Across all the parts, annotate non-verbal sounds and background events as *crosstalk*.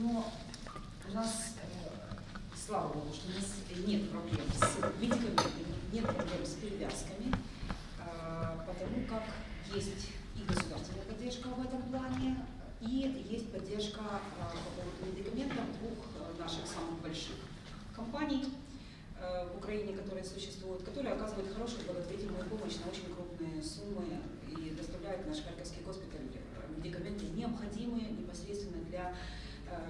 Но у нас, э, слава богу, что у нас нет проблем с медикаментами, нет проблем с перевязками, э, потому как есть и государственная поддержка в этом плане, и есть поддержка э, по поводу медикаментов двух э, наших самых больших компаний э, в Украине, которые существуют, которые оказывают хорошую благотворительную помощь на очень крупные суммы и доставляют в наш Харьковский госпиталь медикаменты, необходимые непосредственно для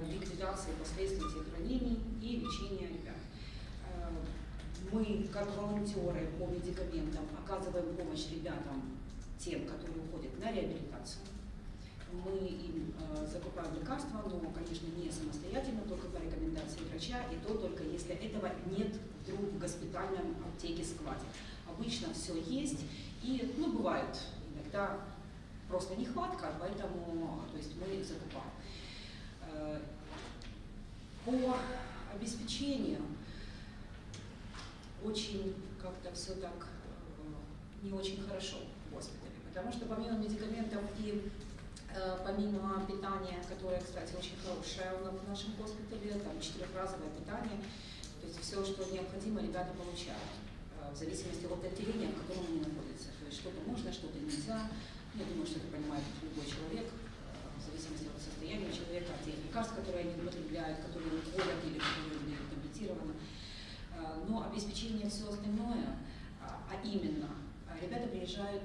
ликвидации последствий тех ранений и лечения ребят. Э, Мы, как волонтеры по медикаментам, оказываем помощь ребятам, тем, которые уходят на реабилитацию. Мы им э, закупаем лекарства, но, конечно, не самостоятельно, только по рекомендации врача, и то только если этого нет вдруг в госпитальном аптеке складе. Обычно все есть, и, ну, бывает иногда просто нехватка, поэтому, то есть мы закупаем. Э, По обеспечению очень как-то все так э, не очень хорошо в госпитале, потому что помимо медикаментов и э, помимо питания, которое, кстати, очень хорошее в нашем госпитале, там четырехразовое питание, то есть все, что необходимо, ребята получают, в зависимости от отделения, в котором они находятся. То есть что-то можно, что-то нельзя. Я думаю, что это понимает любой человек, в зависимости от состояния человека, от тех лекарств, которые они употребляют, которые уходят или которые были компенсированы. Э, Но обеспечение все остальное, а а именно, э, ребята приезжают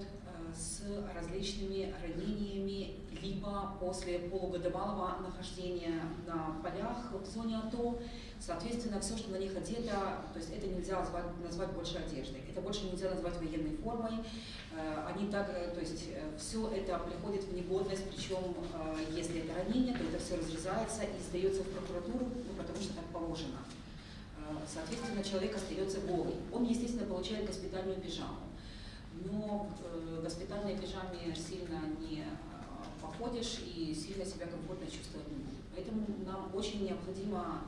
с различными ранениями, либо после полугодовалого нахождения на полях в зоне АТО, соответственно, все, что на них одето, то есть это нельзя назвать, назвать больше одеждой, это больше нельзя назвать военной формой, Э, они так, э, то есть все это приходит в негодность, причем э, если это ранение, то это все разрезается и сдается в прокуратуру, ну, потому что так положено. Э, Соответственно, человек остается голый. Он, естественно, получает госпитальную пижаму. Но в э, госпитальной пижаме сильно не э, походишь и сильно себя комфортно чувствовать. Поэтому нам очень необходима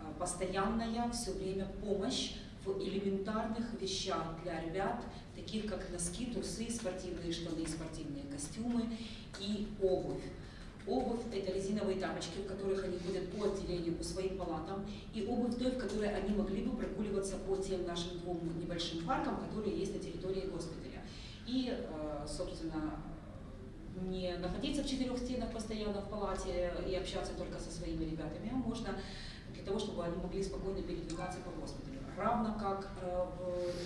э, постоянная все время помощь в элементарных вещах для ребят, таких как носки, трусы, спортивные штаны, спортивные костюмы и обувь. Обувь – это резиновые тапочки, в которых они ходят по отделению, по своим палатам, и обувь той, в которой они могли бы прогуливаться по тем нашим двум небольшим паркам, которые есть на территории госпиталя. И, э, собственно, не находиться в четырех стенах постоянно в палате и общаться только со своими ребятами, а можно для того, чтобы они могли спокойно передвигаться по госпиталю. Равно как э,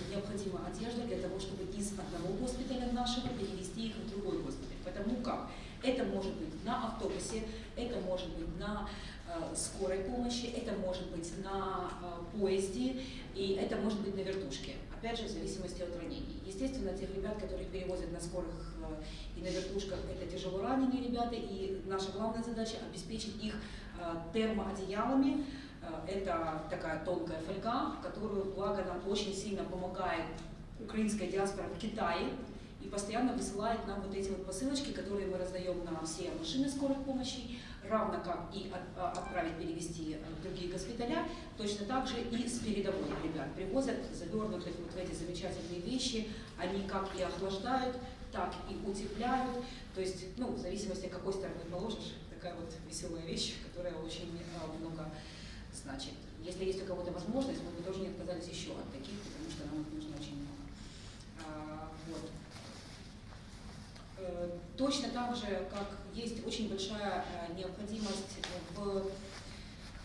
необходима одежда для того, чтобы из одного госпиталя нашего перевести их в другой госпиталь. Потому как это может быть на автобусе, это может быть на э, скорой помощи, это может быть на э, поезде и это может быть на вертушке. Опять же, в зависимости от ранений. Естественно, тех ребят, которых перевозят на скорых э, и на вертушках, это тяжело раненые ребята, и наша главная задача обеспечить их э, термоодеялами. Э, Это такая тонкая фольга, которую, благо, нам очень сильно помогает украинская диаспора в Китае и постоянно высылает нам вот эти вот посылочки, которые мы раздаем на все машины скорой помощи, равно как и от- а, отправить перевести в другие госпиталя, точно так же и с передовой ребят привозят завернутых вот в эти замечательные вещи, они как и охлаждают, так и утепляют, то есть, ну, в зависимости, какой стороны положишь, такая вот веселая вещь, которая очень а, много значит. Если есть у кого-то возможность, мы бы тоже не отказались еще от таких, потому что нам их нужно очень много. А, вот. Э, Точно так же, как есть очень большая э, необходимость в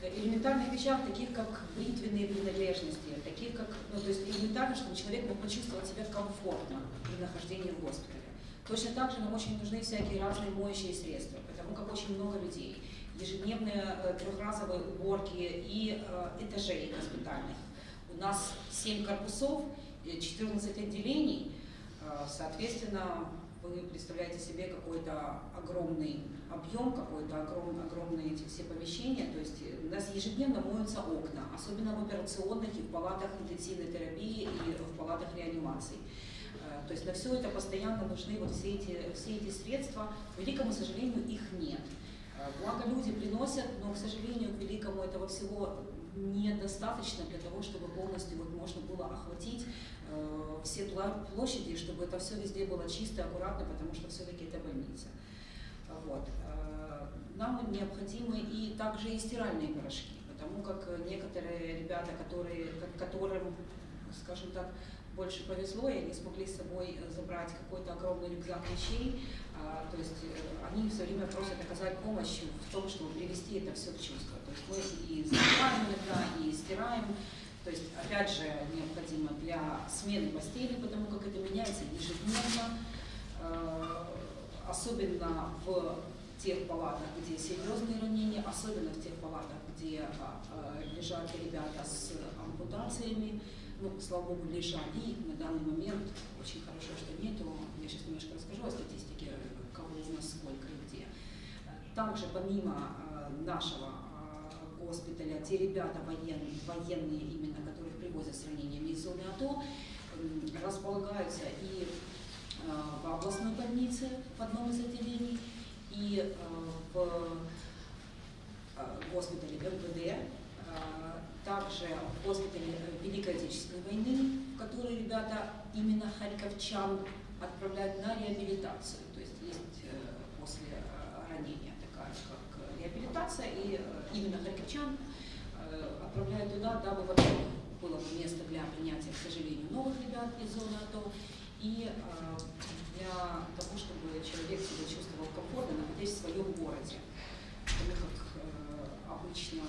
элементарных вещах, таких как бритвенные принадлежности, таких как, ну, то есть элементарно, чтобы человек мог почувствовать себя комфортно при нахождении в госпитале. Точно так же нам очень нужны всякие разные моющие средства, потому как очень много людей, ежедневные э, трехразовые уборки и э, этажей госпитальных. У нас 7 корпусов, э, 14 отделений, Э, Соответственно, вы представляете себе какой-то огромный объем, какой-то огром, огромные эти все помещения. То есть э, у нас ежедневно моются окна, особенно в операционных и в палатах интенсивной терапии и в палатах реанимации. Э, То есть на все это постоянно нужны вот все эти, все эти средства. К великому сожалению, их нет. Э, Благо люди приносят, но, к сожалению, к великому этого всего недостаточно для того, чтобы полностью вот можно было охватить все пла- площади, чтобы это все везде было чисто, аккуратно, потому что все-таки это больница. Вот. Э, нам необходимы и также и стиральные порошки, потому как некоторые ребята, которые, которым, скажем так, больше повезло, и они смогли с собой забрать какой-то огромный рюкзак вещей, а, то есть э, они все время просят оказать помощь в том, чтобы привести это все в чувство. То есть мы и забираем иногда, и стираем, то есть, опять же, необходимо для смены постели, потому как это меняется ежедневно, э, особенно в тех палатах, где серьезные ранения, особенно в тех палатах, где э, лежат ребята с ампутациями, ну, слава богу, лежат. И на данный момент очень хорошо, что нету. Я сейчас немножко расскажу о статистике, кого из нас сколько и где. Также помимо э, нашего госпиталя, те ребята военные, военные именно, которых привозят с ранениями из зоны АТО, располагаются и э, в областной больнице в одном из отделений, и э, в э, госпитале МВД, также в госпитале Великой Отечественной войны, в который ребята именно харьковчан отправляют на реабилитацию, то есть есть после ранения такая как реабилитация, и именно харьковчан э, отправляют туда, дабы, во-первых, было место для принятия, к сожалению, новых ребят из зоны АТО, и э, для того, чтобы человек себя чувствовал комфортно, находясь в своем городе. Потому как э, обычно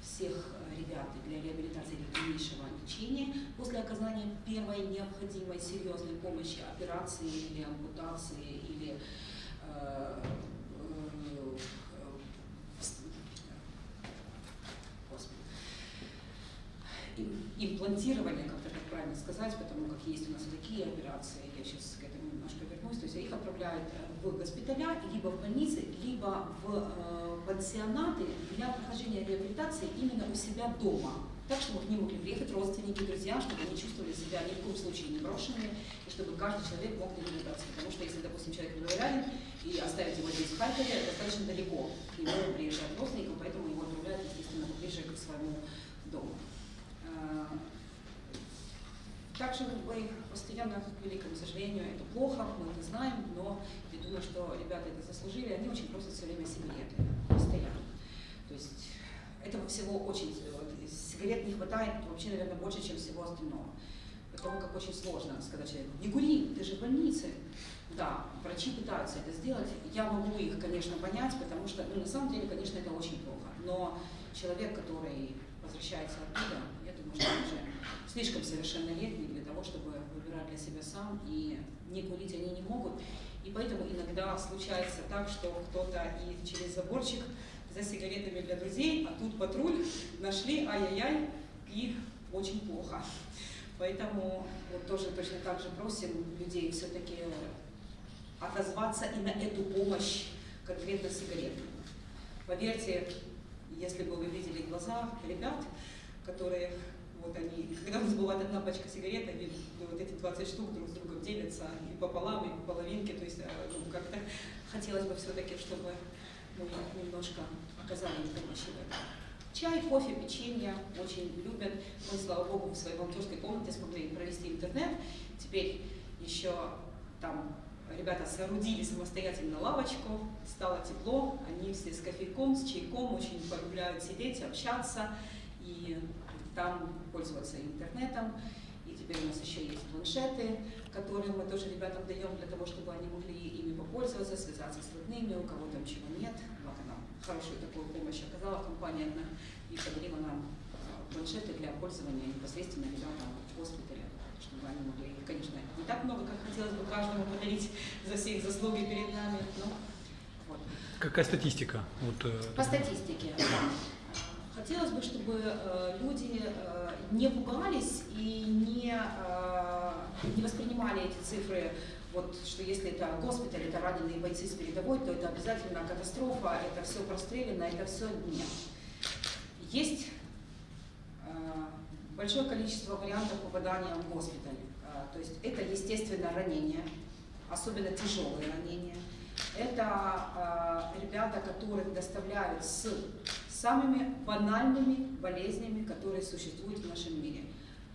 всех ребят для реабилитации или дальнейшего лечения после оказания первой необходимой серьезной помощи, операции или ампутации или э, имплантирование, как-то так правильно сказать, потому как есть у нас такие операции, я сейчас к этому немножко вернусь, то есть их отправляют э, в госпиталя, либо в больницы, либо в э, пансионаты для прохождения реабилитации именно у себя дома. Так, чтобы к ним могли приехать родственники, друзья, чтобы они чувствовали себя ни в коем случае не брошенными, и чтобы каждый человек мог реабилитации. Потому что если, допустим, человек невероятен, и оставить его здесь в Харькове, достаточно далеко к нему приезжают родственникам, поэтому его отправляют, естественно, поближе к своему дому. Э, также мы постоянно, к великому сожалению, это плохо, мы это знаем, но я думаю, что ребята это заслужили, они очень просят все время сигареты, постоянно. То есть этого всего очень, сигарет не хватает вообще, наверное, больше, чем всего остального. Потому как очень сложно сказать человеку, не кури, ты же в больнице. Да, врачи пытаются это сделать, я могу их, конечно, понять, потому что, ну, на самом деле, конечно, это очень плохо. Но человек, который возвращается оттуда, он уже слишком совершеннолетний для того, чтобы выбирать для себя сам, и не курить они не могут. И поэтому иногда случается так, что кто-то и через заборчик за сигаретами для друзей, а тут патруль, нашли, ай-яй-яй, и очень плохо. Поэтому вот тоже точно так же просим людей все-таки отозваться и на эту помощь конкретно сигаретами. Поверьте, если бы вы видели глаза ребят, которые вот они, когда у нас бывает одна пачка сигарет, они вот эти 20 штук друг с другом делятся и пополам, и по половинке, то есть э, ну, как-то хотелось бы все-таки, чтобы мы немножко оказали им помощь в этом. Чай, кофе, печенье очень любят. Мы, слава богу, в своей волонтерской комнате смогли провести интернет. Теперь еще там ребята соорудили самостоятельно лавочку, стало тепло, они все с кофейком, с чайком, очень полюбляют сидеть, общаться и там пользоваться интернетом. И теперь у нас еще есть планшеты, которые мы тоже ребятам даем для того, чтобы они могли ими попользоваться, связаться с родными, у кого там чего нет. Вот она хорошую такую помощь оказала компания одна и подарила нам а, планшеты для пользования непосредственно ребятам в госпитале чтобы они могли, конечно, не так много, как хотелось бы каждому подарить за все их заслуги перед нами. Но, вот. Какая статистика? Вот, э, По статистике, да. Хотелось бы, чтобы э, люди э, не пугались и не, э, не воспринимали эти цифры, вот, что если это госпиталь, это раненые бойцы с передовой, то это обязательно катастрофа, это все прострелено, это все нет. Есть большое количество вариантов попадания в госпиталь. То есть это, естественно, ранения, особенно тяжелые ранения. Это ребята, которых доставляют с самыми банальными болезнями, которые существуют в нашем мире.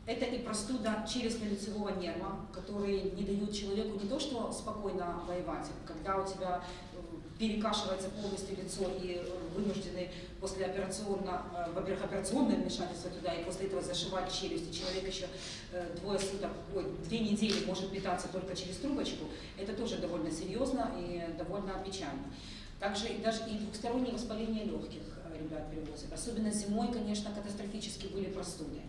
Это и простуда челюстно-лицевого нерва, который не дает человеку не то, что спокойно воевать, когда у тебя э, перекашивается полностью лицо и вынуждены послеоперационно, э, во-первых, операционное вмешательство туда, и после этого зашивать челюсть, и человек еще э, двое суток, ой, две недели может питаться только через трубочку, это тоже довольно серьезно и довольно печально. Также даже и двухстороннее воспаление легких ребят привозят. Особенно зимой, конечно, катастрофически были простуды.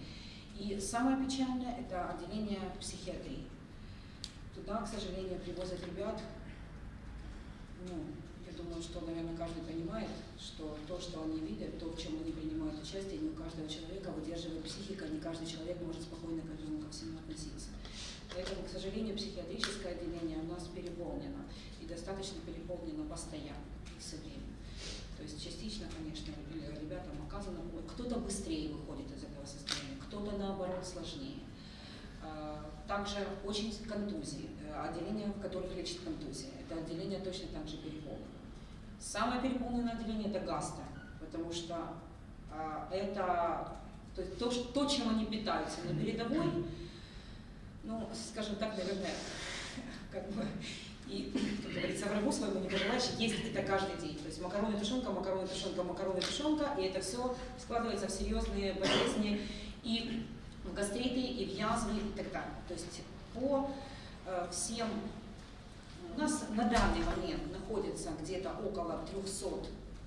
И самое печальное – это отделение психиатрии. Туда, к сожалению, привозят ребят, ну, я думаю, что, наверное, каждый понимает, что то, что они видят, то, в чем они принимают участие, не у каждого человека выдерживает психика, не каждый человек может спокойно к этому ко всему относиться. Поэтому, к сожалению, психиатрическое отделение у нас переполнено, и достаточно переполнено постоянно, все время. То есть частично, конечно, ребятам оказано, кто-то быстрее выходит из этого состояния, кто-то наоборот сложнее. А, также очень контузии, э, отделения, в которых лечат контузии. Это отделение точно так же переполнено. Самое переполненное отделение это гастро, потому что а, это то, то, то, чем они питаются на передовой, ну, скажем так, наверное, *laughs* как бы, и, как говорится, врагу своему не пожелаешь есть это каждый день. То есть макароны, тушенка, макароны, тушенка, макароны, тушенка, и это все складывается в серьезные болезни и в гастриты, и в язвы, и так далее. То есть по э, всем... У нас на данный момент находится где-то около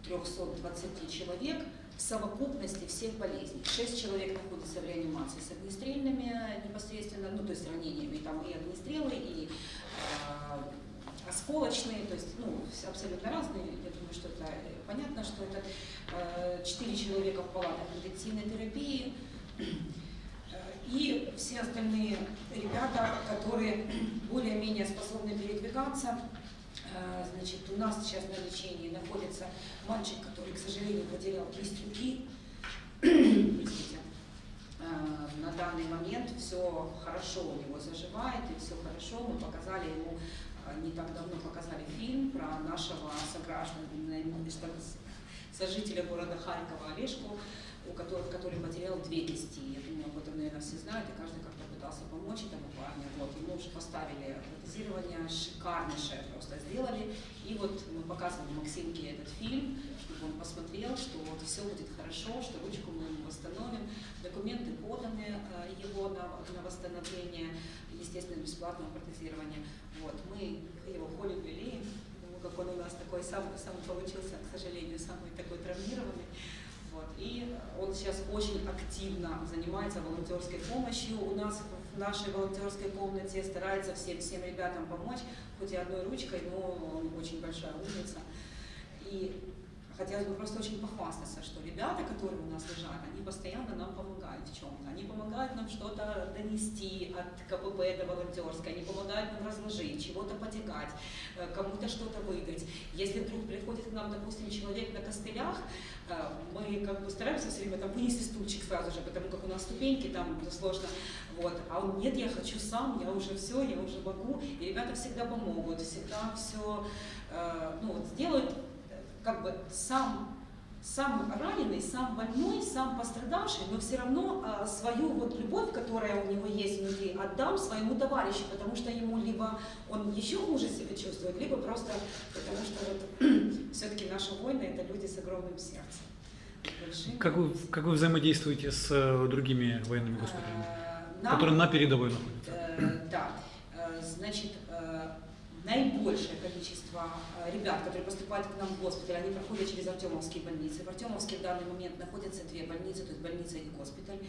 300-320 человек в совокупности всех болезней. Шесть человек находятся в реанимации с огнестрельными непосредственно, ну то есть ранениями, там и огнестрелы, и э, осколочные, то есть ну, абсолютно разные. Я думаю, что это понятно, что это э, четыре человека в палатах интенсивной терапии, и все остальные ребята, которые более-менее способны передвигаться. Э, значит, у нас сейчас на лечении находится мальчик, который, к сожалению, потерял кисть руки. *clears throat* Э, на данный момент все хорошо у него заживает, и все хорошо. Мы показали ему, э, не так давно показали фильм про нашего согражданина, сожителя города Харькова Олежку, у которых, который потерял две кисти. Я думаю, об этом, наверное, все знают, и каждый пытался помочь этому парню. Вот, ему уже поставили протезирование, шикарнейшее просто сделали. И вот мы показывали Максимке этот фильм, чтобы он посмотрел, что вот все будет хорошо, что ручку мы ему восстановим. Документы поданы э, его на, на восстановление, естественно, бесплатного протезирования. Вот, мы его холим, лелеем, как он у нас такой сам, сам получился, к сожалению, самый такой травмированный. Вот. И он сейчас очень активно занимается волонтерской помощью. У нас в нашей волонтерской комнате старается всем, всем ребятам помочь, хоть и одной ручкой, но он очень большая умница. И хотелось бы просто очень похвастаться, что ребята, которые у нас лежат, они постоянно нам помогают в чем-то. Они помогают нам что-то донести от КПП до волонтерской, они помогают нам разложить, чего-то потягать, э, кому-то что-то выдать. Если вдруг приходит к нам, допустим, человек на костылях, э, мы как бы стараемся все время там вынести стульчик сразу же, потому как у нас ступеньки, там сложно. Вот. А он, нет, я хочу сам, я уже все, я уже могу. И ребята всегда помогут, всегда все э, ну, вот, сделают как бы сам, сам раненый, сам больной, сам пострадавший, но все равно а, свою вот любовь, которая у него есть внутри, отдам своему товарищу, потому что ему либо он еще хуже себя чувствует, либо просто потому что вот, *clears throat* все-таки наши воины это люди с огромным сердцем. Как вы, как вы взаимодействуете с э, другими военными госпиталями, а, которые на передовой находятся? Э, да, э, значит, наибольшее количество э, ребят, которые поступают к нам в госпиталь, они проходят через Артемовские больницы. В Артемовске в данный момент находятся две больницы, то есть больница и госпиталь.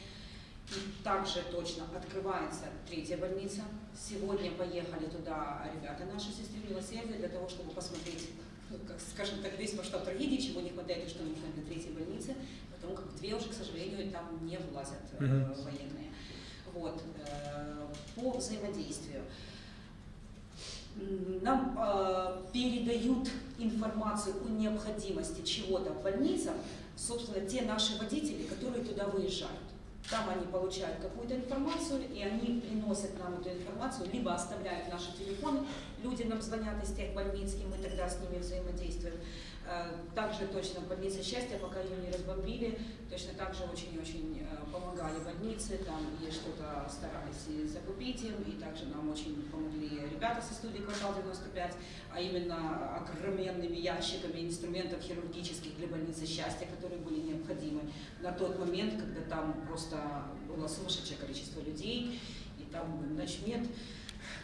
И также точно открывается третья больница. Сегодня поехали туда ребята наши сестры милосердия для того, чтобы посмотреть, ну, как, скажем так, весь масштаб трагедии, чего не хватает и что нужно для третьей больницы, потому как две уже, к сожалению, там не влазят э, военные. Вот. Э, по взаимодействию нам э, передают информацию о необходимости чего-то в больницах, собственно, те наши водители, которые туда выезжают. Там они получают какую-то информацию, и они приносят нам эту информацию, либо оставляют наши телефоны, люди нам звонят из тех больниц, и мы тогда с ними взаимодействуем. Э, также точно больница счастья, пока ее не разбомбили, точно так же очень-очень э, помогали больнице, там и что-то старались и закупить им, и также нам очень помогли ребята со студии «Квартал 95», а именно огроменными ящиками инструментов хирургических для больницы счастья, которые были необходимы на тот момент, когда там просто было сумасшедшее количество людей, и там ночмед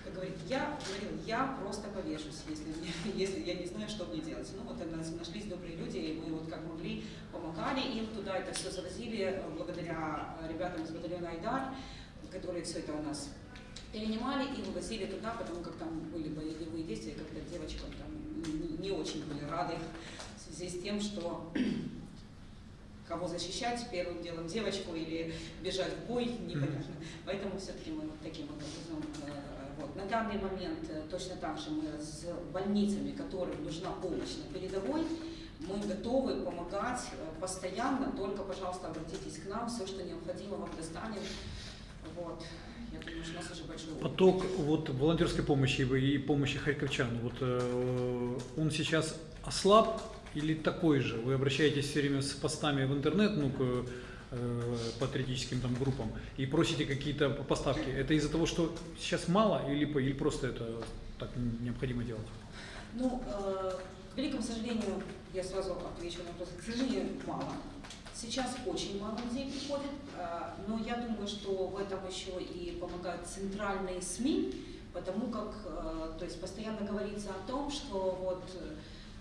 как говорит, я говорил, я просто повешусь, если, *laughs* если я не знаю, что мне делать. Ну вот нас нашлись добрые люди, и мы вот как могли помогали им туда, это все завозили благодаря ребятам из батальона Айдар, которые все это у нас перенимали и вывозили туда, потому как там были боевые действия, когда девочкам там не, очень были рады в связи с тем, что *clears throat* кого защищать, первым делом девочку или бежать в бой, непонятно. Поэтому все-таки мы вот таким образом э. На данный момент э, точно так же мы с больницами, которым нужна помощь на передовой, мы готовы помогать э, постоянно, только, пожалуйста, обратитесь к нам, все, что необходимо, вам достанем. Вот. Я думаю, что нас уже большой. Поток вот, волонтерской помощи и помощи харьковчан, вот, э, он сейчас ослаб или такой же? Вы обращаетесь все время с постами в интернет, ну, к патриотическим там группам и просите какие-то поставки, это из-за того, что сейчас мало или, или просто это так необходимо делать? Ну, э, к великому сожалению, я сразу отвечу на вопрос, к сожалению, мало. Сейчас очень мало людей приходит, э, но я думаю, что в этом еще и помогают центральные СМИ, потому как, э, то есть постоянно говорится о том, что вот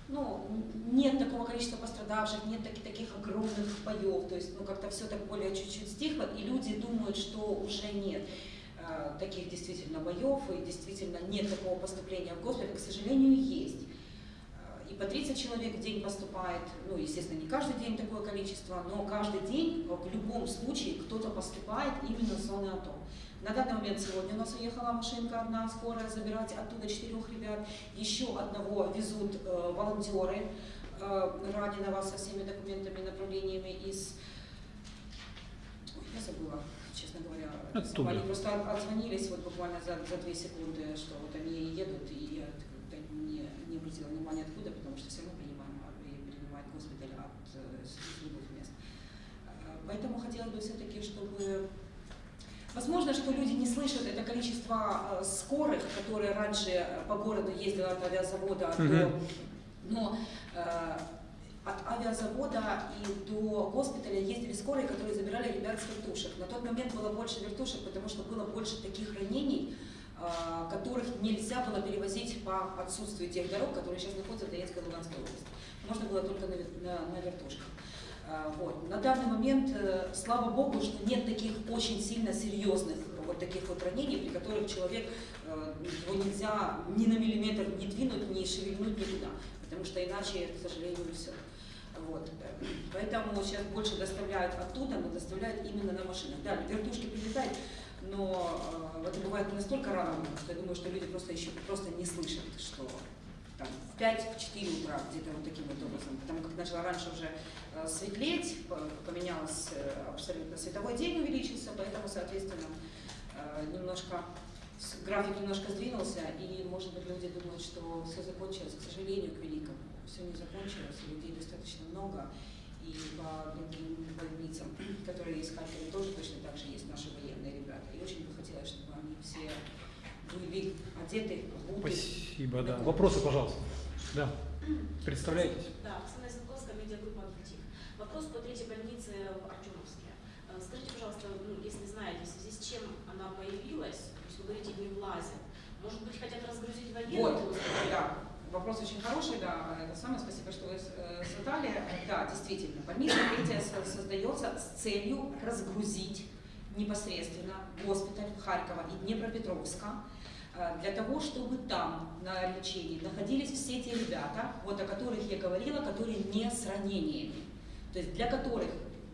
ну, нет такого количества пострадавших, нет таких, таких огромных боев, то есть ну, как-то все так более чуть-чуть стихло, и люди думают, что уже нет э, таких действительно боев, и действительно нет такого поступления в госпиталь, к сожалению, есть. Э, и по 30 человек в день поступает, ну, естественно, не каждый день такое количество, но каждый день в любом случае кто-то поступает именно в зоны АТО. На данный момент сегодня у нас уехала машинка одна скорая забирать оттуда четырех ребят. Еще одного везут э, волонтеры э, раненого со всеми документами, направлениями из... Ой, я забыла, честно говоря. Оттуда. Они просто отзвонились вот буквально за, за две секунды, что вот они едут, и я не, не обратила внимания откуда, потому что все равно принимаем, а, принимает госпиталь от э, любых мест. Э, поэтому хотелось бы все-таки, чтобы Возможно, что люди не слышат это количество э, скорых, которые раньше по городу ездило от авиазавода mm -hmm. до... Но э, от авиазавода и до госпиталя ездили скорые, которые забирали ребят с вертушек. На тот момент было больше вертушек, потому что было больше таких ранений, э, которых нельзя было перевозить по отсутствию тех дорог, которые сейчас находятся в Донецкой и Луганской области. Можно было только на, на, на вертушках. А, вот. На данный момент, э, слава богу, что нет таких очень сильно серьезных вот таких вот ранений, при которых человек, э, его нельзя ни на миллиметр не двинуть, ни шевельнуть никуда, потому что иначе, к сожалению, все. Вот. Поэтому сейчас больше доставляют оттуда, но доставляют именно на машинах. Да, вертушки прилетают, но э, это бывает настолько рано, что я думаю, что люди просто еще просто не слышат, что там, в 5-4 утра, где-то вот таким вот образом. Потому как начало раньше уже э, светлеть, поменялось э, абсолютно световой день увеличился, поэтому, соответственно, э, немножко график немножко сдвинулся, и, может быть, люди думают, что все закончилось, к сожалению, к великому. Все не закончилось, людей достаточно много, и по другим больницам, *clears throat* которые есть в тоже точно так же есть наши военные ребята. И очень бы хотелось, чтобы они все были одеты. Спасибо, да. Вопросы, пожалуйста. Да. Представляетесь? Да, Оксана Сенковская, медиагруппа «Атлетик». Вопрос по третьей больнице в Артемовске. Э, скажите, пожалуйста, ну, если знаете, в связи с чем она появилась, то есть вы говорите, не влазят, может быть, хотят разгрузить военных? Вот, да. Вопрос очень хороший, да, это самое, спасибо, что вы э, задали. Да, действительно, больница третья создается с целью разгрузить непосредственно госпиталь Харькова и Днепропетровска, для того, чтобы там на лечении находились все те ребята, вот о которых я говорила, которые не с ранениями, то есть для которых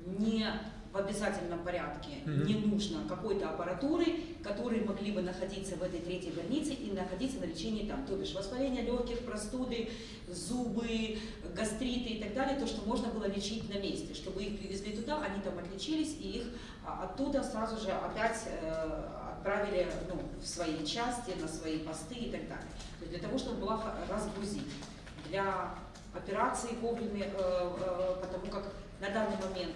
не в обязательном порядке mm-hmm. не нужно какой-то аппаратуры, которые могли бы находиться в этой третьей больнице и находиться на лечении там, то бишь воспаление легких, простуды, зубы, гастриты и так далее, то, что можно было лечить на месте, чтобы их привезли туда, они там отлечились и их а, оттуда сразу же опять э, отправили ну, в свои части, на свои посты и так далее. То есть для того, чтобы была разгрузить. Для операции вовремя, э, э, потому как на данный момент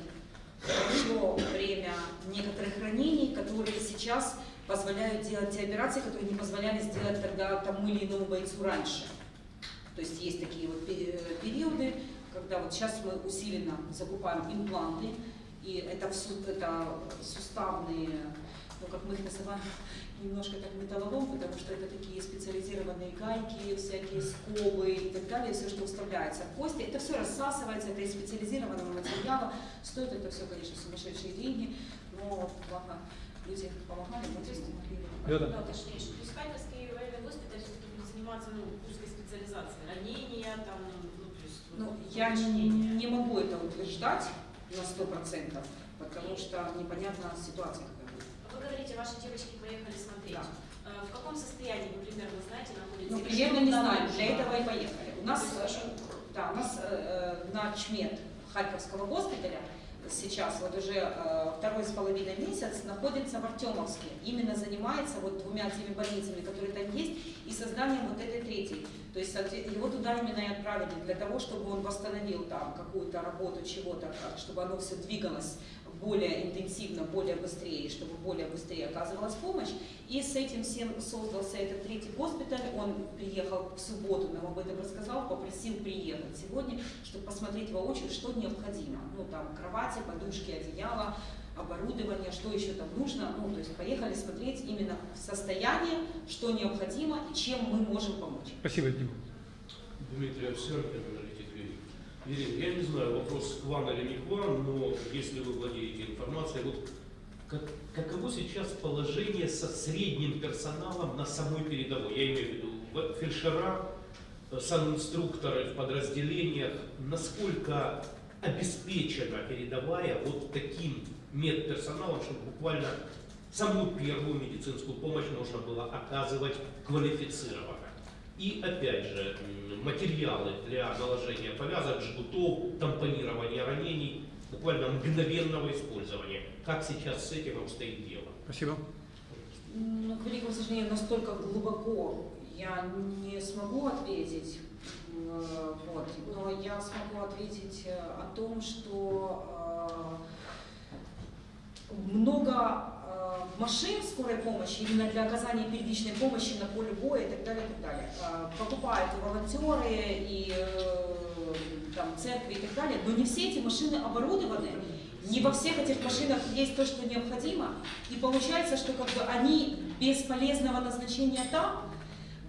прошло время некоторых ранений, которые сейчас позволяют делать те операции, которые не позволяли сделать тогда тому или иному бойцу раньше. То есть есть такие вот пе- периоды, когда вот сейчас мы усиленно закупаем импланты, и это, это суставные, ну как мы их называем, немножко как металлолом, потому что это такие специализированные гайки, всякие скобы и так далее, все, что вставляется в кости. Это все рассасывается, это из специализированного материала. Стоит это все, конечно, сумасшедшие деньги, но благо люди помогали, мы здесь помогли. Да, да. Да, уточнишь. То есть Харьковский военный госпиталь все-таки будет заниматься ну, узкой специализацией. Ранения, там, ну, то есть... Ну, вот, я не, не могу это утверждать на сто процентов, потому что непонятна ситуация. Вы говорите, ваши девочки поехали смотреть. Да. Э, В каком состоянии вы примерно знаете находитесь? Ну, примерно не нужно? для этого и поехали. У нас, э, да, у нас э, э, на ЧМЕД Харьковского госпиталя сейчас вот уже э, второй с половиной месяц находится в Артемовске. Именно занимается вот двумя теми больницами, которые там есть, и созданием вот этой третьей. То есть его туда именно и отправили для того, чтобы он восстановил там какую-то работу чего-то, чтобы оно все двигалось более интенсивно, более быстрее, чтобы более быстрее оказывалась помощь. И с этим всем создался этот третий госпиталь. Он приехал в субботу, нам об этом рассказал, попросил приехать сегодня, чтобы посмотреть воочию, что необходимо. Ну, там, кровати, подушки, одеяло, оборудование, что еще там нужно. Ну, то есть поехали смотреть именно состояние, что необходимо и чем мы можем помочь. Спасибо, Дима. Дмитрий Овсянкин, аналитик Верик. Ирина, я не знаю, вопрос к вам или не к вам, но если вы владеете информацией, вот как, каково сейчас положение со средним персоналом на самой передовой? Я имею в виду фельдшера, э, санинструкторы в подразделениях, насколько обеспечена передовая вот таким медперсоналом, чтобы буквально самую первую медицинскую помощь можно было оказывать квалифицированно. И опять же, материалы для наложения повязок, жгутов, тампонирования ранений, буквально мгновенного использования. Как сейчас с этим обстоит дело? Спасибо. Ну, к великому сожалению, настолько глубоко я не смогу ответить. Вот. Но я смогу ответить э, о том, что э, много машин скорой помощи именно для оказания первичной помощи на поле боя и так далее, и так далее. Э, Покупают и волонтеры, и э, там, церкви и так далее, но не все эти машины оборудованы не во всех этих машинах есть то, что необходимо, и получается, что как бы они без полезного назначения там,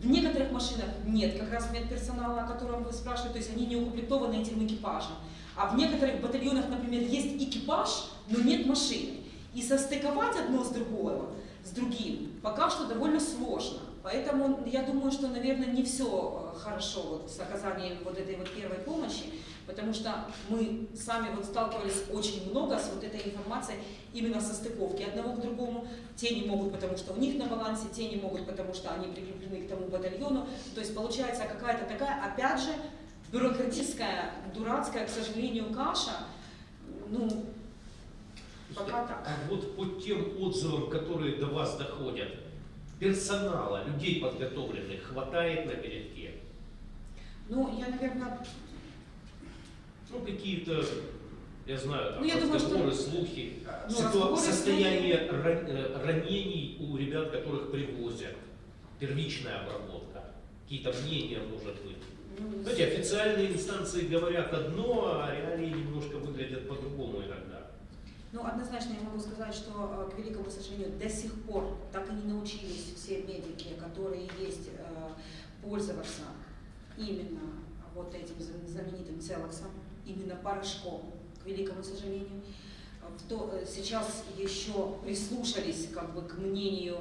в некоторых машинах нет как раз медперсонала, о котором вы спрашиваете, то есть они не укомплектованы этим экипажем. А в некоторых батальонах, например, есть экипаж, но нет машины. И состыковать одно с другого, с другим, пока что довольно сложно. Поэтому я думаю, что, наверное, не все хорошо вот с оказанием вот этой вот первой помощи, потому что мы сами вот сталкивались очень много с вот этой информацией именно со стыковки одного к другому. Те не могут, потому что у них на балансе, те не могут, потому что они прикреплены к тому батальону. То есть получается какая-то такая, опять же, бюрократическая, дурацкая, к сожалению, каша. Ну, пока так. А вот по тем отзывам, которые до вас доходят, персонала, людей подготовленных хватает на передке? Ну, я, наверное, Ну, какие-то, я знаю, там, Ну, я думаю, что- разговоры, слухи, ну, ситуа- разговоры, состояние ран- э, ранений у ребят, которых привозят, первичная обработка, какие-то мнения, может быть. ну, Знаете, официальные инстанции говорят одно, а реалии немножко выглядят по-другому иногда. Ну, однозначно я могу сказать, что, э, к великому сожалению, до сих пор так и не научились все медики, которые есть, э, пользоваться именно вот этим зна- знаменитым целоксом, именно порошком, к великому сожалению. То- э, сейчас еще прислушались как бы, к мнению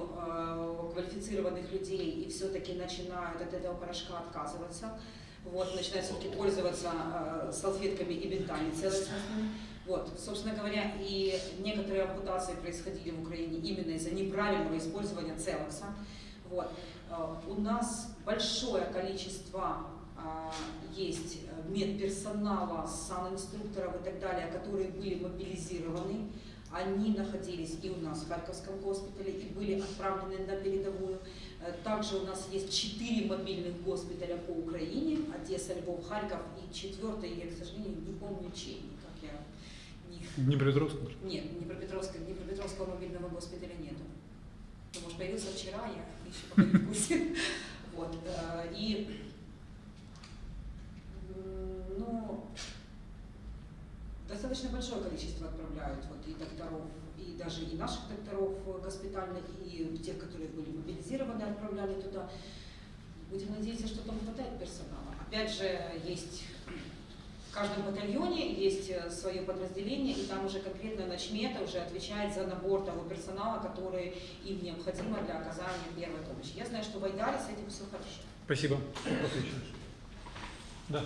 квалифицированных людей и все-таки начинают от этого порошка отказываться. Вот, начинают все-таки пользоваться э, салфетками и бинтами целостными. Вот, собственно говоря, и некоторые ампутации происходили в Украине именно из-за неправильного использования целокса. Вот. Э, У нас большое количество а, есть медперсонала, санинструкторов и так далее, которые были мобилизированы. Они находились и у нас в Харьковском госпитале и были отправлены на передовую. Э, Также у нас есть четыре мобильных госпиталя по Украине, Одесса, Львов, Харьков и четвертый, я, к сожалению, не помню чей, как я не Днепропетровск? нет, Днепропетровского, Днепропетровского мобильного госпиталя нету. Ну, может, появился вчера, я еще пока не в курсе. *laughs* Вот. э, И, ну, достаточно большое количество отправляют вот и докторов, и даже и наших докторов госпитальных, и тех, которые были мобилизированы, отправляли туда. Будем надеяться, что там хватает персонала. Опять же, есть каждом батальоне есть э, свое подразделение, и там уже конкретно начмета уже отвечает за набор того персонала, который им необходимо для оказания первой помощи. Я знаю, что в Айдаре с этим все хорошо. Спасибо. Отлично. Да.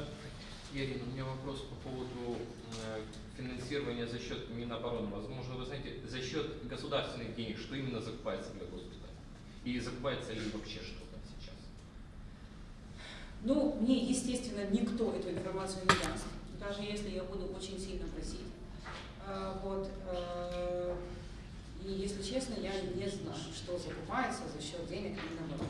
Ирина, у меня вопрос по поводу э, финансирования за счет Минобороны. Возможно, вы знаете, за счет государственных денег, что именно закупается для госпиталя? И закупается ли вообще что-то сейчас? Ну, мне, естественно, никто эту информацию не даст, даже если я буду очень сильно просить. А, Вот. э, И, если честно, я не знаю, что закупается за счет денег Минобороны.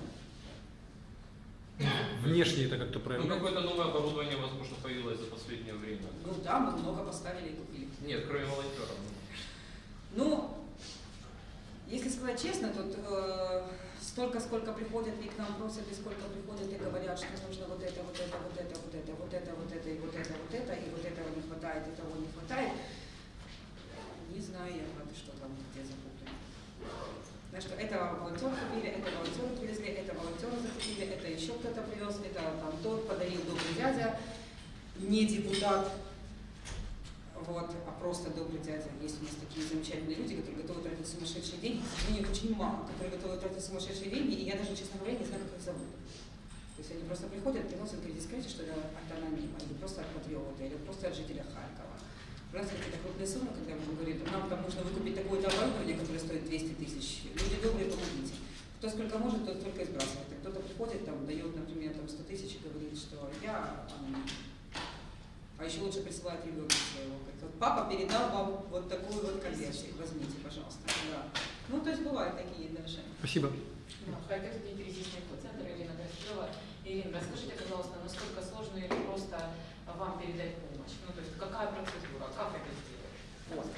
Внешне это как-то Ну, проявляется. какое-то новое оборудование, возможно, появилось за последнее время. Ну да, мы много поставили и купили. Нет, кроме волонтеров. Ну, если сказать честно, тут э, столько, сколько приходят и к нам просят, и сколько приходят и говорят, что нужно вот это, вот это, вот это, вот это, вот это, вот это, и вот это, вот это, и вот этого не хватает, и того не хватает. Не знаю я, правда, что там где закуплено. Знаешь, что это волонтеры купили, это волонтеры привезли, это волонтеры закупили, это еще кто-то привез, это там тот подарил добрый дядя, не депутат, вот, а просто добрый дядя. Есть у нас такие замечательные люди, которые готовы тратить сумасшедшие деньги. Сожалению, их очень мало, которые готовы тратить сумасшедшие деньги, и я даже, честно говоря, не знаю, как их зовут. То есть они просто приходят, приносят, говорят, скажите, что это от анонима, или просто от патриота, или просто от жителя Харькова. У нас какие-то крупные суммы, когда мы говорим, нам там нужно выкупить такое-то оборудование, которое стоит 200 тысяч. Люди добрые, помогите. Кто сколько может, тот только и сбрасывает. А кто-то приходит, там, дает, например, там 100 тысяч и говорит, что я а еще лучше присылать ребенка своего. Говорит, вот папа передал вам вот такую вот конверсию. Возьмите, пожалуйста. Да. Ну, то есть бывают такие даже. Спасибо. Ну, Харьковский кризисный центр Ирина Графилова. Ирина, расскажите, пожалуйста, насколько сложно или просто вам передать помощь? Ну, то есть какая процедура, как это сделать? Вот.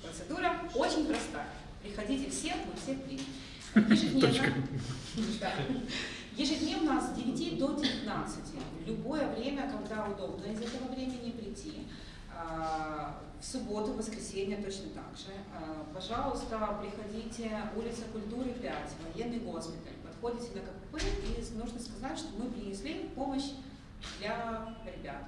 Процедура очень простая. Приходите все, мы всех примем. Ежедневно, Да. Ежедневно с 9 до 19, в любое время, когда удобно из этого времени прийти. А, В субботу, воскресенье точно так же. А, Пожалуйста, приходите, улица Культуры 5, военный госпиталь. Подходите на КПП и нужно сказать, что мы принесли помощь для ребят.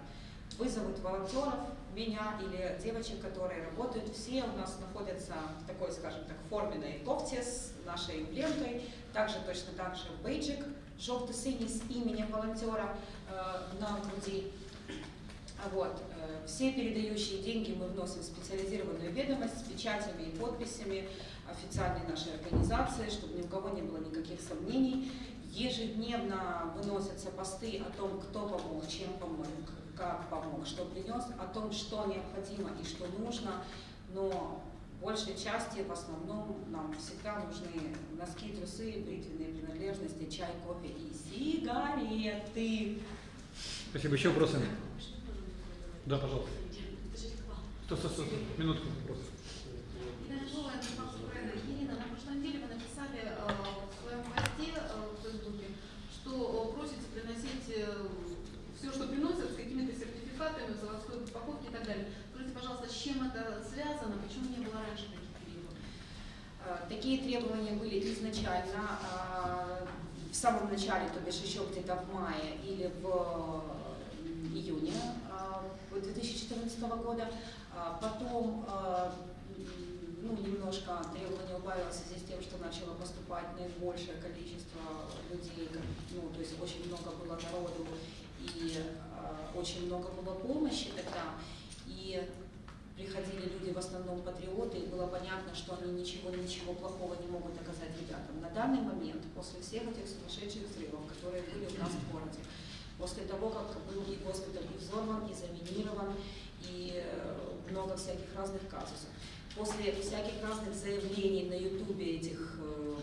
Вызовут волонтеров, меня или девочек, которые работают. Все у нас находятся в такой, скажем так, форменной кофте с нашей эмблемкой. Также точно так же бейджик желто-синий с именем волонтера на груди. А Вот. Все передающие деньги мы вносим в специализированную ведомость с печатями и подписями официальной нашей организации, чтобы ни у кого не было никаких сомнений. Ежедневно выносятся посты о том, кто помог, чем помог, как помог, что принес, о том, что необходимо и что нужно. Но большей части, в основном, нам всегда нужны носки, трусы, бритвенные принадлежности, чай, кофе и сигареты. Спасибо. Еще вопросы? Да, пожалуйста. Стоп, стоп, стоп. Минутку. вопрос. Ирина Жолая, Информация Украины. Ирина, на прошлой неделе вы написали э, в своем посте э, в Фейсбуке, что э, просите приносить все, что приносят, с какими-то сертификатами, заводской упаковки и так далее. Скажите, пожалуйста, с чем это связано, почему не было раньше таких периодов? Э, Такие требования были изначально э, в самом начале, то бишь еще где-то в мае или в июне э, 2014 года. А Потом ну, немножко требование убавилось в связи с тем, что начало поступать наибольшее количество людей, ну, то есть очень много было народу и очень много было помощи тогда. И приходили люди в основном патриоты, и было понятно, что они ничего, ничего плохого не могут оказать ребятам. На данный момент, после всех этих сумасшедших взрывов, которые были у нас в городе, после того, как был и госпиталь и взорван, и заминирован, и э, много всяких разных казусов, после всяких разных заявлений на ютубе этих э,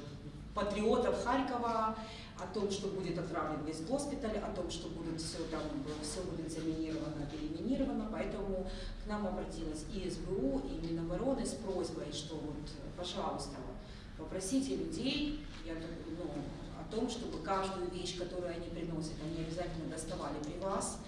патриотов Харькова о том, что будет отравлен весь госпиталь, о том, что будет все там, все будет заминировано, переминировано, поэтому к нам обратилась и СБУ, и Минобороны с просьбой, что вот, пожалуйста, попросите людей, я, ну, о том, чтобы каждую вещь, которую они приносят, они обязательно доставали при вас.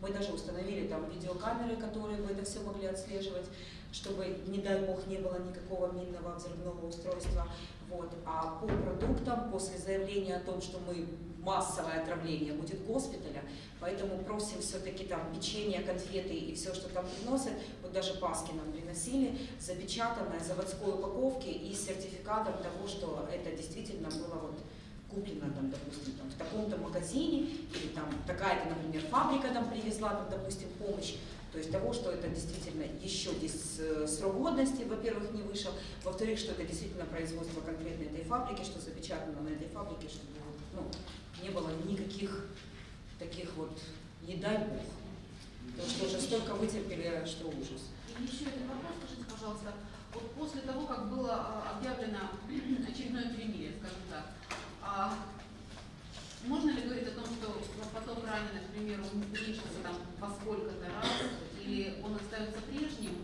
Мы даже установили там видеокамеры, которые бы это все могли отслеживать, чтобы, не дай бог, не было никакого минного взрывного устройства. Вот. А по продуктам, после заявления о том, что мы массовое отравление будет госпиталя, поэтому просим все-таки там печенье, конфеты и все, что там приносят, вот даже паски нам приносили, запечатанное заводской упаковке и с сертификатом того, что это действительно было вот куплено, там, допустим, там, в таком-то магазине, или там такая-то, например, фабрика нам привезла, там, допустим, помощь, то есть того, что это действительно еще здесь э, срок годности, во-первых, не вышел, во-вторых, что это действительно производство конкретно этой фабрики, что запечатано на этой фабрике, чтобы ну, не было никаких таких вот, не дай бог. Потому что уже столько вытерпели, что ужас. И еще один вопрос, скажите, пожалуйста, вот после того, как было а, объявлено *clears throat* очередное перемирие, скажем так, а можно ли говорить о том, что поток раненых, к примеру, уменьшился там во сколько-то раз, или он остается прежним?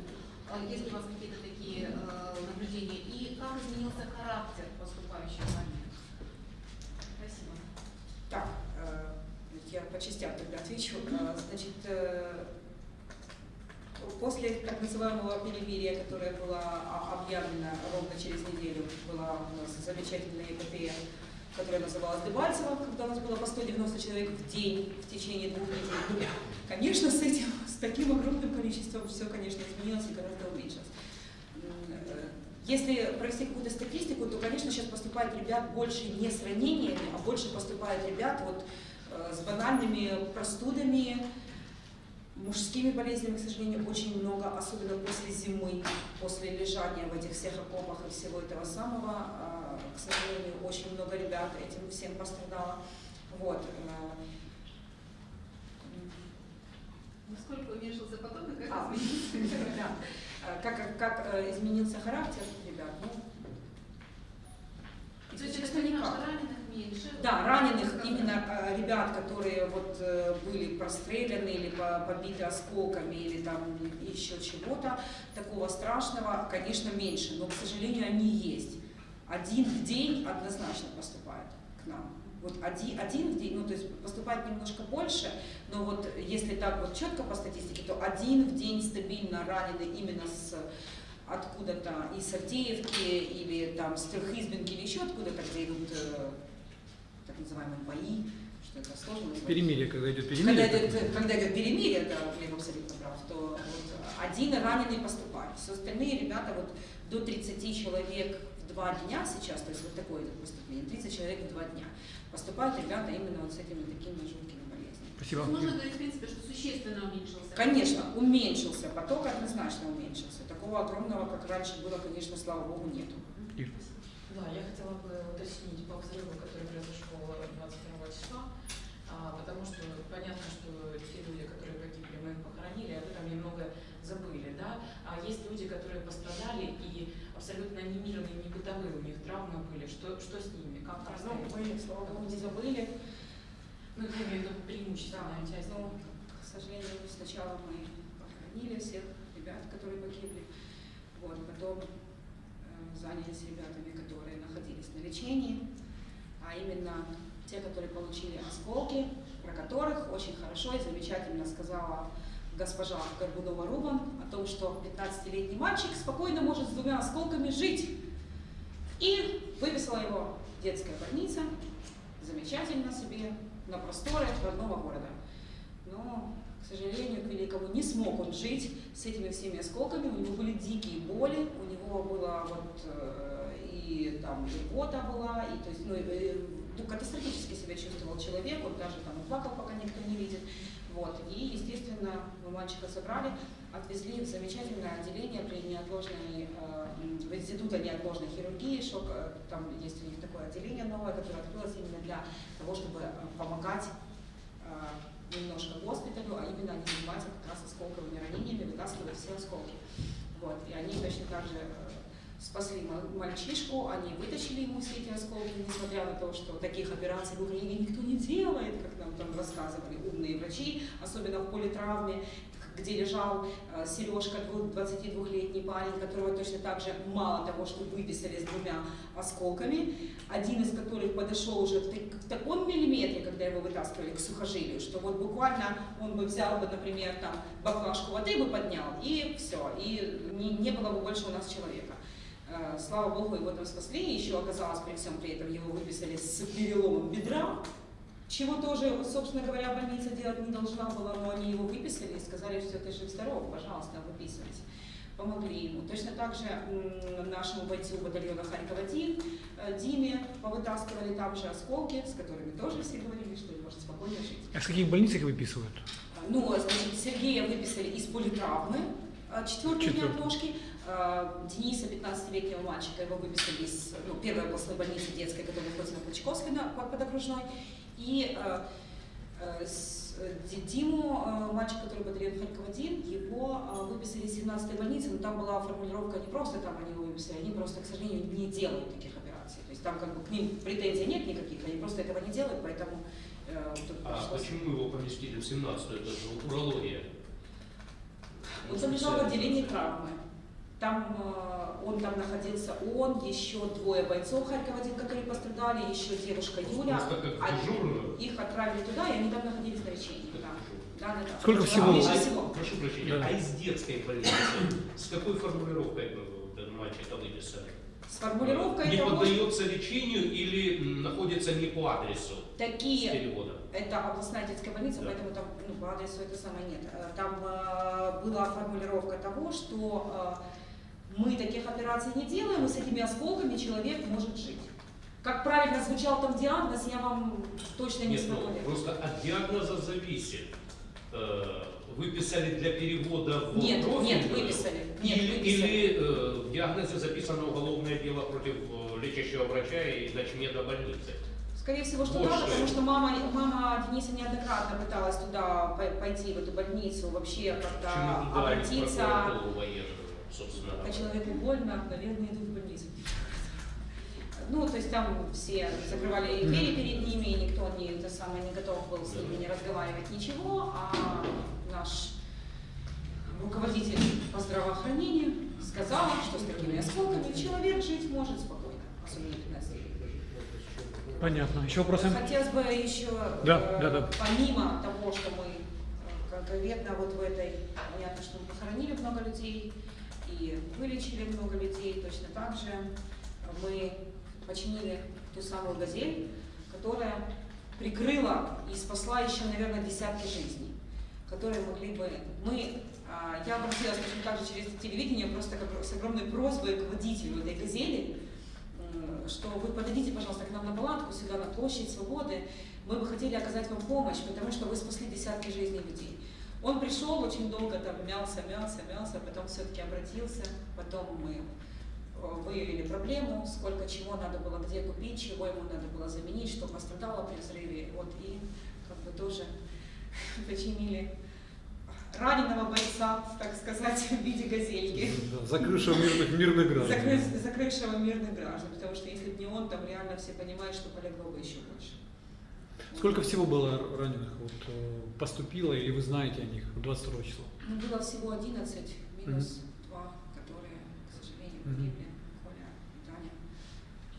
А Есть ли у вас какие-то такие э, наблюдения? И как изменился характер поступающих раненых? Спасибо. Так, э, я по частям тогда отвечу. Э, Значит, после так называемого перемирия, которое было объявлено ровно через неделю, была у нас замечательная эпопея, которая называлась Дебальцево, когда у нас было по 190 человек в день в течение двух недель. Ну, Конечно, с этим, с таким огромным количеством все, конечно, изменилось и гораздо уменьшилось. Э, Если провести какую-то статистику, то, конечно, сейчас поступает ребят больше не с ранениями, а больше поступает ребят вот, э, с банальными простудами, мужскими болезнями, к сожалению, очень много, особенно после зимы, после лежания в этих всех окопах и всего этого самого. К сожалению, очень много ребят этим всем пострадало. Вот. э, Насколько уменьшился поток и как А, изменился? *laughs* да. Э, Как, как, э, изменился характер ребят? Ну, То есть это никак. раненых меньше? Да, раненых именно ребят, которые вот были простреляны или по- побиты осколками или там еще чего-то такого страшного, конечно, меньше, но, к сожалению, они есть. Один в день однозначно поступает к нам. Вот один, один в день, ну то есть поступает немножко больше, но вот если так вот четко по статистике, то один в день стабильно ранены именно с откуда-то из Авдеевки или там с Трехизбинки или еще откуда-то, где идут э, так называемые бои, что это сложно назвать. Перемирие, когда идет Когда перемирие. идет, когда идет перемирие, да, Глеб абсолютно прав, то вот один раненый поступает. Все остальные ребята вот до 30 человек два дня сейчас, то есть вот такое поступление, 30 человек в два дня. Поступают ребята именно вот с этими такими жуткими болезнями. Спасибо. Можно говорить, в принципе, что существенно уменьшился. Конечно, уменьшился, поток однозначно уменьшился. Такого огромного, как раньше было, конечно, слава богу, нету. Ир. Да, я хотела бы уточнить по взрыву, который произошел 22 числа, а, потому что понятно, что те люди, которые погибли, мы их похоронили, об этом немного забыли, да, а есть люди, которые пострадали и абсолютно не мирные, не бытовые у них травмы были, что, что с ними, как Ну, обстоят? мы, слава богу, не забыли. Ну, я имею в виду преимущественная часть. но, к сожалению, сначала мы похоронили всех ребят, которые погибли, вот, потом э, занялись ребятами, которые находились на лечении, а именно те, которые получили осколки, про которых очень хорошо и замечательно сказала госпожа Горбунова-Рубан о том, что 15-летний мальчик спокойно может с двумя осколками жить. И выписала его детская больница, замечательно себе, на просторах родного города. Но, к сожалению, к великому, не смог он жить с этими всеми осколками, у него были дикие боли, у него было вот э, и там и рвота была, и то есть, ну, э, ну, катастрофически себя чувствовал человек, он даже там плакал, пока никто не видит. Вот. И, естественно, мы мальчика забрали, отвезли в замечательное отделение при неотложной, э, в института неотложной хирургии, шок, э, там есть у них такое отделение новое, которое открылось именно для того, чтобы э, помогать немножко госпиталю, а именно они занимаются как раз осколковыми ранениями, вытаскивают все осколки. Вот, и они точно так же спасли ма- мальчишку, они вытащили ему все эти осколки, несмотря на то, что таких операций в Украине никто не делает, как нам там рассказывали умные врачи, особенно в политравме, где лежал э, Сережка, 22-летний парень, которого точно так же мало того, что выписали с двумя осколками, один из которых подошел уже в таком миллиметре, когда его вытаскивали к сухожилию, что вот буквально он бы взял бы, например, там баклажку воды бы поднял, и все, и не, не было бы больше у нас человека. Э, Слава Богу, его там спасли, еще оказалось при всем при этом его выписали с переломом бедра, чего тоже, собственно говоря, больница делать не должна была, но они его выписали и сказали, что ты жив-здоров, пожалуйста, выписывайся. Помогли ему. Точно так же нашему бойцу батальона Харьков-1 э, Диме повытаскивали там же осколки, с которыми тоже все говорили, что он может спокойно жить. А с каких больниц их выписывают? Ну, значит, Сергея выписали из политравмы, э, четвертый дня Четвертый. ножки. Э, Дениса, 15-летнего мальчика, его выписали из ну, первой областной больницы детской, которая находится на Клочковской, на, под окружной. И э, э, э, Ди- Диму, мальчик, который батальон Харьков-1, его выписали из 17-й больницы, но там была формулировка не просто там они его выписали, они просто, к сожалению, не делают таких операций. То есть там как бы к ним претензий нет никаких, они просто этого не делают, поэтому э, А пришлось- почему его поместили в 17-ю? Это же урология. Он там лежал в отделении травмы. Там э, он там находился, он, еще двое бойцов Харькова-1, которые пострадали, еще девушка Юля. Дежурную. Их отправили туда, и они там находились на лечении. Да. Да, да, да. Сколько Да, всего? А, всего. Прошу прощения, Да. а из детской больницы с какой формулировкой мальчика выписали? С формулировкой Не того, что поддается лечению или находится не по адресу такие переводом? Это областная детская больница, Да. поэтому там ну, по адресу это самое нет. Э, Там э, была формулировка того, что э, мы таких операций не делаем, и с этими осколками человек может жить. Как правильно звучал там диагноз, я вам точно не смогу. ну, просто от диагноза зависит. Э, Выписали для перевода в Нет, профильную? нет, выписали. Нет, или, выписали. или э, в диагнозе записано уголовное дело против э, лечащего врача и начмеда больницы. Скорее всего, что Вот да, потому что мама, мама Дениса неоднократно пыталась туда пой- пойти, в эту больницу, вообще как-то Почему обратиться. Собственно Когда человеку больно, наверное, идут в больницу. Ну, то есть там все закрывали двери перед ними, и никто не, это самое, не готов был с ними не разговаривать, ничего, а наш руководитель по здравоохранению сказал, что с такими осколками человек жить может спокойно, особенно 15 лет. Понятно. Еще вопросы? Хотелось бы еще, Да, э, да, да. помимо того, что мы э, конкретно вот в этой, понятно, что мы похоронили много людей и вылечили много людей, точно так же мы починили ту самую «Газель», которая прикрыла и спасла еще, наверное, десятки жизней, которые могли бы... Мы, а, я обратилась точно так же через телевидение просто как с огромной просьбой к водителю этой «Газели», что вы подойдите, пожалуйста, к нам на палатку, сюда на площадь Свободы. Мы бы хотели оказать вам помощь, потому что вы спасли десятки жизней людей. Он пришел, очень долго там мялся, мялся, мялся, потом все-таки обратился, потом мы э, выявили проблему, сколько чего надо было где купить, чего ему надо было заменить, что пострадало при взрыве. Вот и как бы тоже *laughs* починили раненого бойца, так сказать, *laughs* в виде газельки Закрывшего мирных, мирных граждан. закрыв- закрывшего мирных граждан, потому что если бы не он, там реально все понимают, что полегло бы еще больше. Сколько всего было раненых? Вот, э, поступило или вы знаете о них 22 числа? Ну, было всего 11, минус два, которые, к сожалению, погибли, Коля и Таня.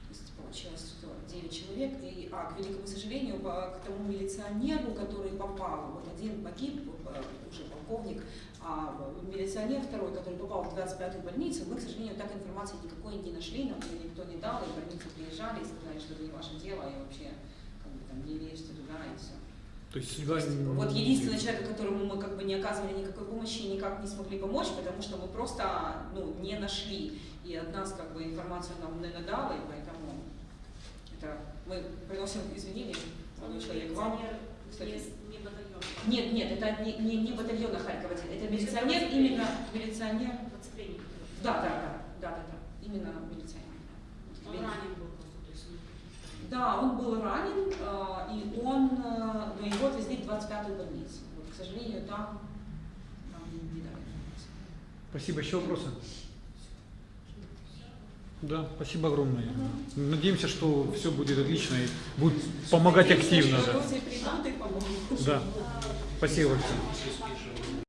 То есть получилось, что 9 человек, и, а, к великому сожалению, к тому милиционеру, который попал, вот один погиб, э, уже полковник, а милиционер второй, который попал в 25-ю больницу, мы, к сожалению, так информации никакой не нашли, нам никто не дал, и в больницу приезжали и сказали, что это не ваше дело, и вообще не лезьте туда, и все. То есть судьба... м, Вот единственный человек, которому мы как бы не оказывали никакой помощи и никак не смогли помочь, потому что мы просто ну, не нашли. И от нас как бы информацию нам не надала, и поэтому это мы приносим извинения, молодой человек, вам. Кстати. не, не батальон. Нет, нет, это не, не, не батальона Харькова, это милиционер, именно милиционер. Да, да, да, да, да, да, именно милиционер. Он ранен был просто, то есть не- Да, он был ранен, э, и он, э, но его отвезли в 25-ю больницу. Вот, к сожалению, там нам не дали. Спасибо. Еще вопросы? Да, спасибо огромное. Надеемся, что все будет отлично и будет помогать активно. Да. Да. Спасибо большое.